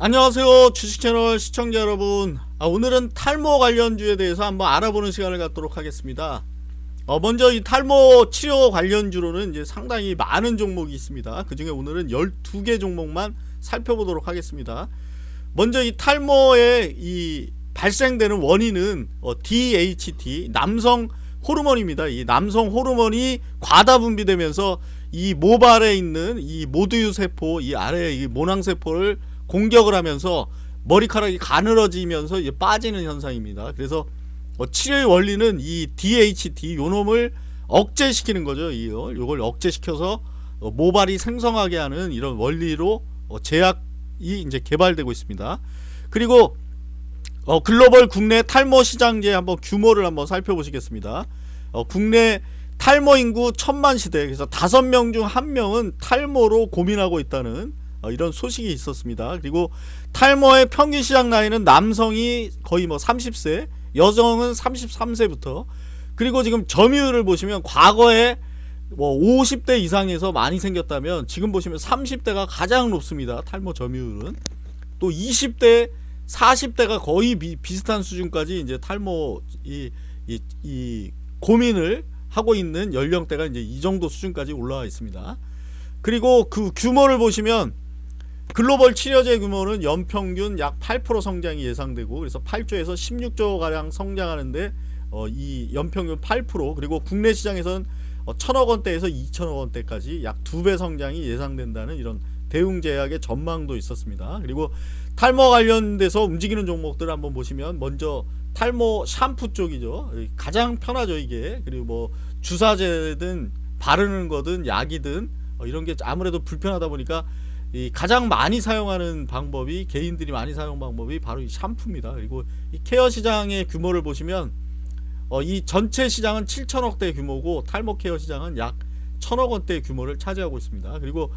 안녕하세요 주식채널 시청자 여러분. 아, 오늘은 탈모 관련주에 대해서 한번 알아보는 시간을 갖도록 하겠습니다. 어, 먼저 이 탈모 치료 관련주로는 이제 상당히 많은 종목이 있습니다. 그 중에 오늘은 12개 종목만 살펴보도록 하겠습니다. 먼저 이 탈모의 이 발생되는 원인은 어, DHT 남성 호르몬입니다. 이 남성 호르몬이 과다 분비되면서 이 모발에 있는 이 모두유 세포 이 아래 이 모낭세포를 공격을 하면서 머리카락이 가늘어지면서 이제 빠지는 현상입니다. 그래서 어, 치료의 원리는 이 DHT 요놈을 억제시키는 거죠. 이걸 요걸 억제시켜서 어, 모발이 생성하게 하는 이런 원리로 어, 제약이 이제 개발되고 있습니다. 그리고 어, 글로벌 국내 탈모 시장제 한번 규모를 한번 살펴보시겠습니다. 어, 국내 탈모 인구 천만 시대 그래서 다섯 명 중 한 명은 탈모로 고민하고 있다는 어, 이런 소식이 있었습니다. 그리고 탈모의 평균 시작 나이는 남성이 거의 뭐 30세, 여성은 33세부터 그리고 지금 점유율을 보시면 과거에 뭐 50대 이상에서 많이 생겼다면 지금 보시면 30대가 가장 높습니다. 탈모 점유율은 또 20대, 40대가 거의 비, 비슷한 수준까지 이제 탈모 이, 이, 이 고민을 하고 있는 연령대가 이제 이 정도 수준까지 올라와 있습니다. 그리고 그 규모를 보시면 글로벌 치료제 규모는 연평균 약 8% 성장이 예상되고 그래서 8조에서 16조 가량 성장하는데 어, 이 연평균 8% 그리고 국내 시장에서는 어, 천억 원대에서 2천억 원대까지 약 두 배 성장이 예상된다는 이런 대웅제약의 전망도 있었습니다. 그리고 탈모 관련돼서 움직이는 종목들을 한번 보시면 먼저 탈모 샴푸 쪽이죠. 가장 편하죠 이게. 그리고 뭐 주사제든 바르는 거든 약이든 어, 이런 게 아무래도 불편하다 보니까 이 가장 많이 사용하는 방법이 개인들이 많이 사용 방법이 바로 이 샴푸입니다. 그리고 이 케어 시장의 규모를 보시면 어, 이 전체 시장은 7천억대 규모고 탈모 케어 시장은 약 천억 원대 규모를 차지하고 있습니다. 그리고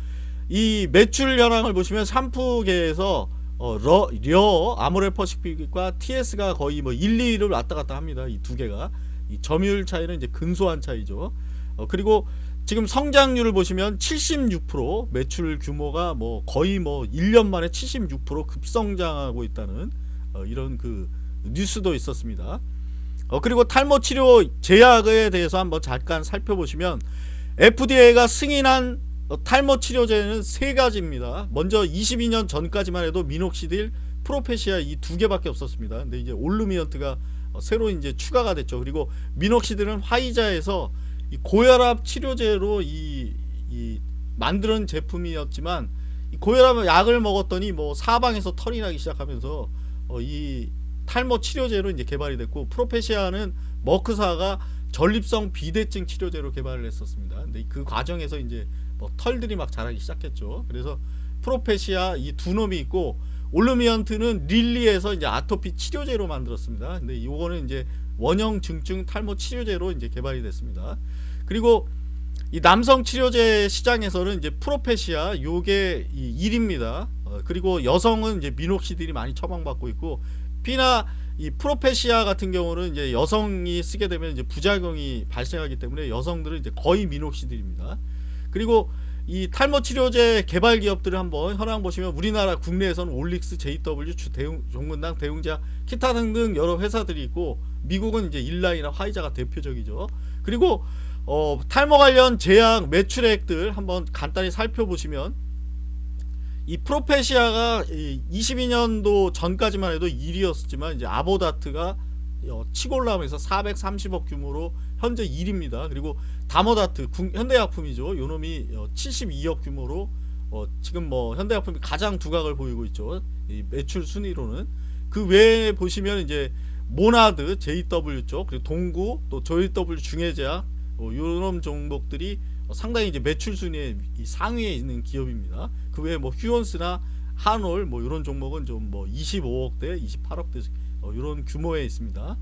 이 매출 현황을 보시면 샴푸계에서 어, 러, 려, 아모레퍼시픽과 TS가 거의 뭐 1, 2위를 왔다 갔다 합니다. 이 두 개가 이 점유율 차이는 이제 근소한 차이죠. 어, 그리고 지금 성장률을 보시면 76% 매출 규모가 뭐 거의 뭐 1년 만에 76% 급성장하고 있다는 어 이런 그 뉴스도 있었습니다. 어 그리고 탈모 치료 제약에 대해서 한번 잠깐 살펴보시면 FDA가 승인한 어 탈모 치료제는 세 가지입니다. 먼저 22년 전까지만 해도 미녹시딜, 프로페시아 이 두 개밖에 없었습니다. 근데 이제 올루미언트가 어 새로 이제 추가가 됐죠. 그리고 미녹시딜은 화이자에서 이 고혈압 치료제로 이, 이 만드는 제품이었지만 이 고혈압 약을 먹었더니 뭐 사방에서 털이 나기 시작하면서 어, 이 탈모 치료제로 이제 개발이 됐고 프로페시아는 머크사가 전립성 비대증 치료제로 개발을 했었습니다. 근데 그 과정에서 이제 뭐 털들이 막 자라기 시작했죠. 그래서 프로페시아 이 두 놈이 있고 올루미언트는 릴리에서 이제 아토피 치료제로 만들었습니다. 근데 이거는 이제 원형 증증 탈모 치료제로 이제 개발이 됐습니다. 그리고 이 남성 치료제 시장에서는 이제 프로페시아 요게 1입니다. 어, 그리고 여성은 이제 미녹시딜이 많이 처방받고 있고 피나 이 프로페시아 같은 경우는 이제 여성이 쓰게 되면 이제 부작용이 발생하기 때문에 여성들은 이제 거의 미녹시딜입니다. 그리고 이 탈모 치료제 개발 기업들을 한번 현황 보시면 우리나라 국내에서는 올릭스, JW, 주 대웅, 종근당, 대웅자, 기타 등등 여러 회사들이 있고 미국은 이제 일라이나 화이자가 대표적이죠. 그리고 어, 탈모 관련 제약 매출액들 한번 간단히 살펴보시면 이 프로페시아가 22년도 전까지만 해도 1위였지만 이제 아보다트가 어, 치고 올라오면서 430억 규모로 현재 1위입니다. 그리고 다모다트 현대약품이죠. 요놈이 72억 어, 규모로 어, 지금 뭐 현대약품이 가장 두각을 보이고 있죠. 매출 순위로는 그 외에 보시면 이제 모나드 JW 쪽 그리고 동구 또 JW 중해제약 어, 요런 종목들이 상당히 이제 매출 순위에 상위에 있는 기업입니다. 그 외에 뭐 휴원스나 한올 뭐 이런 종목은 좀 뭐 25억대, 28억대 어, 이런 규모에 있습니다.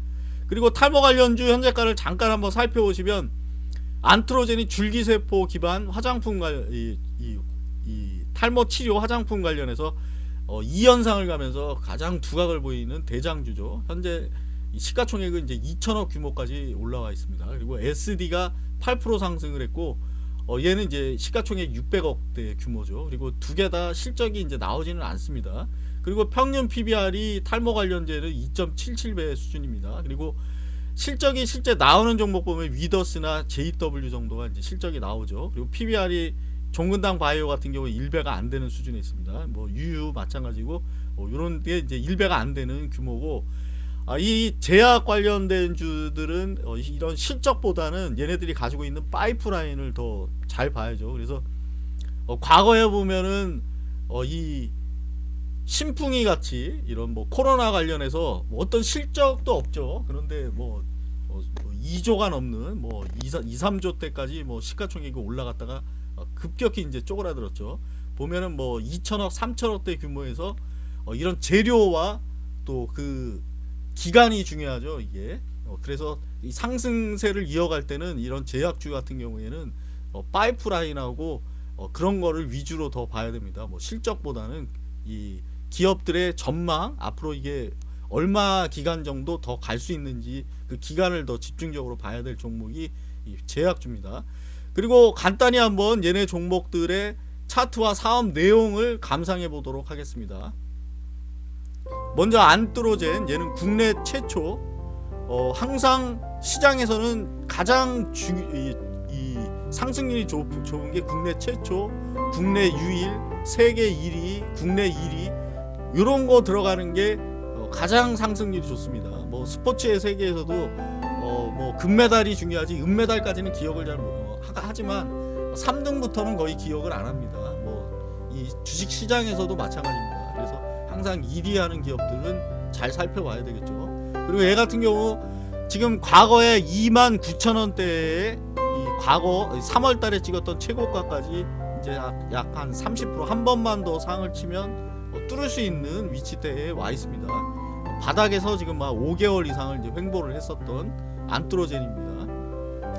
그리고 탈모 관련주 현재가를 잠깐 한번 살펴보시면 안트로젠이 줄기세포 기반 화장품 관 이, 이, 이 탈모 치료 화장품 관련해서 어, 2연상을 가면서 가장 두각을 보이는 대장주죠. 현재 시가총액은 이제 2천억 규모까지 올라와 있습니다. 그리고 SD가 8% 상승을 했고 어, 얘는 이제 시가총액 600억대 규모죠. 그리고 두 개 다 실적이 이제 나오지는 않습니다. 그리고 평균 PBR이 탈모 관련제는 2.77배 수준입니다. 그리고 실적이 실제 나오는 종목 보면 위더스나 JW 정도가 이제 실적이 나오죠. 그리고 PBR이 종근당 바이오 같은 경우 1배가 안 되는 수준에 있습니다. 뭐 유유 마찬가지고 뭐 이런 게 이제 1배가 안 되는 규모고 아, 이 제약 관련된 주들은 어, 이런 실적보다는 얘네들이 가지고 있는 파이프라인을 더 잘 봐야죠. 그래서 어, 과거에 보면은 어, 이 신풍이 같이 이런 뭐 코로나 관련해서 뭐 어떤 실적도 없죠. 그런데 뭐, 뭐, 뭐 2조가 넘는 뭐 2, 2 3조 때까지 뭐 시가총액이 올라갔다가 어, 급격히 이제 쪼그라들었죠. 보면은 뭐 2천억, 3천억대 규모에서 어, 이런 재료와 또 그 기간이 중요하죠. 이게 어, 그래서 이 상승세를 이어갈 때는 이런 제약주 같은 경우에는 어, 파이프라인하고 어, 그런 거를 위주로 더 봐야 됩니다. 뭐 실적보다는 이 기업들의 전망 앞으로 이게 얼마 기간 정도 더 갈 수 있는지 그 기간을 더 집중적으로 봐야 될 종목이 이 제약주입니다. 그리고 간단히 한번 얘네 종목들의 차트와 사업 내용을 감상해 보도록 하겠습니다. 먼저 안트로젠 얘는 국내 최초 어, 항상 시장에서는 가장 주, 이, 이 상승률이 좋, 좋은 게 국내 최초, 국내 유일, 세계 1위, 국내 1위 이런 거 들어가는 게 어, 가장 상승률이 좋습니다. 뭐 스포츠의 세계에서도 어, 뭐 금메달이 중요하지 은메달까지는 기억을 잘 못. 하지만 3등부터는 거의 기억을 안 합니다. 뭐 이 주식 시장에서도 마찬가지입니다. 그래서 항상 1위 하는 기업들은 잘 살펴봐야 되겠죠. 그리고 얘 같은 경우 지금 과거에 2만 9천 원대에 이 과거 3월 달에 찍었던 최고가까지 이제 약 한 30%한 번만 더 상을 치면 어, 뚫을 수 있는 위치대에 와 있습니다. 바닥에서 지금 막 5개월 이상을 이제 횡보를 했었던 안트로젠입니다.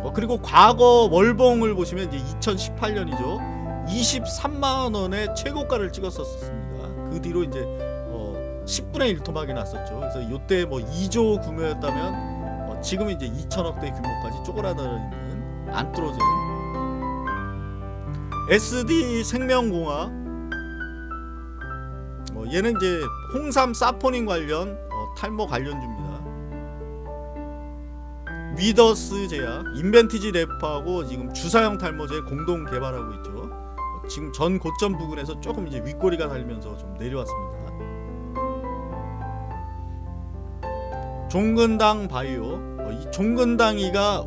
어, 그리고 과거 월봉을 보시면 이제 2018년이죠. 23만 원의 최고가를 찍었었습니다. 그 뒤로 이제 어, 10분의 1 토막이 났었죠. 그래서 이때 뭐 2조 규모였다면 어, 지금 이제 2천억대 규모까지 쪼그라들어 있는 안트로젠. SD 생명공학. 어, 얘는 이제 홍삼 사포닌 관련 어, 탈모 관련주입니다. 위더스 제약, 인벤티지 랩하고 지금 주사형 탈모제 공동 개발하고 있죠. 어, 지금 전 고점 부근에서 조금 이제 윗꼬리가 달면서 좀 내려왔습니다. 종근당 바이오, 어, 이 종근당이가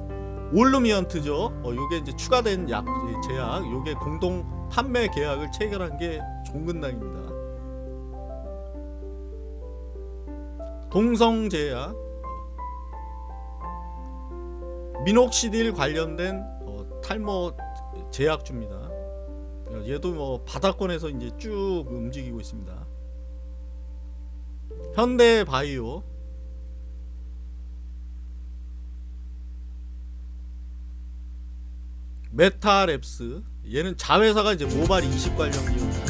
올루미언트죠. 어, 요게 이제 추가된 약 제약, 요게 공동 판매 계약을 체결한 게 종근당입니다. 동성제약 미녹시딜 관련된 어, 탈모 제약주입니다. 어, 얘도 뭐 바닥권에서 이제 쭉 움직이고 있습니다. 현대바이오 메타랩스 얘는 자회사가 이제 모발 이식 관련 기업입니다.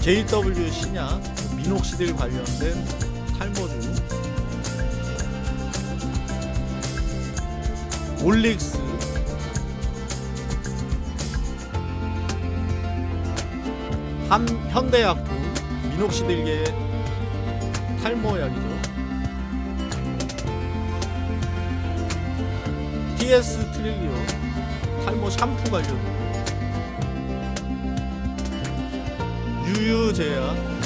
JW 신약 미녹시딜 관련된 탈모주 올릭스. 한 현대약품 미녹시딜계 탈모약이죠. TS 트릴리오 탈모 샴푸 관련. 유유제약.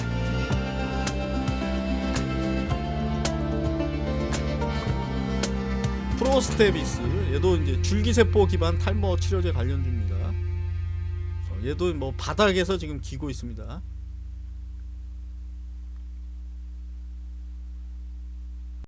프로스테비스 얘도 이제 줄기세포 기반 탈모 치료제 관련주입니다. 어, 얘도 뭐 바닥에서 지금 기고 있습니다.